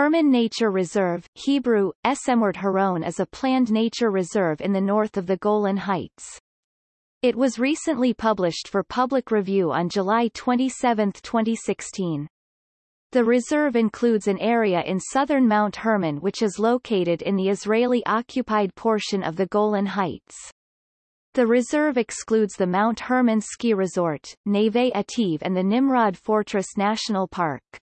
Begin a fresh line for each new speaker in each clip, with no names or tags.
Hermon Nature Reserve Hebrew, Esemwert Haron is a planned nature reserve in the north of the Golan Heights. It was recently published for public review on July 27, 2016. The reserve includes an area in southern Mount Hermon which is located in the Israeli-occupied portion of the Golan Heights. The reserve excludes the Mount Hermon Ski Resort, Neve Ativ and the Nimrod Fortress National Park.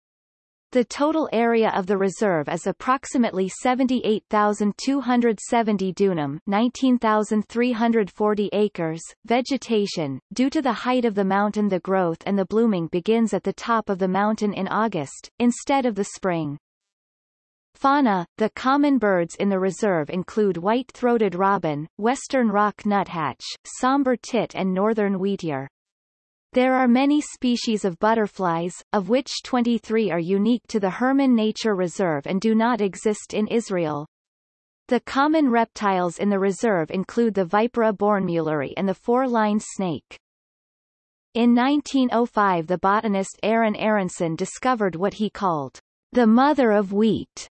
The total area of the reserve is approximately 78,270 dunam 19,340 acres. Vegetation, due to the height of the mountain the growth and the blooming begins at the top of the mountain in August, instead of the spring. Fauna The common birds in the reserve include white-throated robin, western rock nuthatch, somber tit and northern wheatear. There are many species of butterflies, of which 23 are unique to the Hermon Nature Reserve and do not exist in Israel. The common reptiles in the reserve include the Vipera bornmuelleri and the four-lined snake. In 1905 the botanist Aaron Aaronsohn discovered what he called the mother of wheat,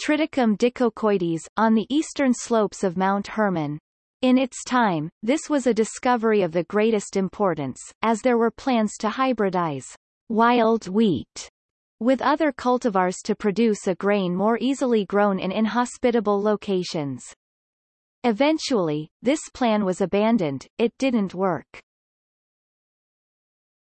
Triticum dicoccoides, on the eastern slopes of Mount Hermon. In its time, this was a discovery of the greatest importance, as there were plans to hybridize wild wheat with other cultivars to produce a grain more easily grown in inhospitable locations. Eventually, this plan was abandoned, it didn't work.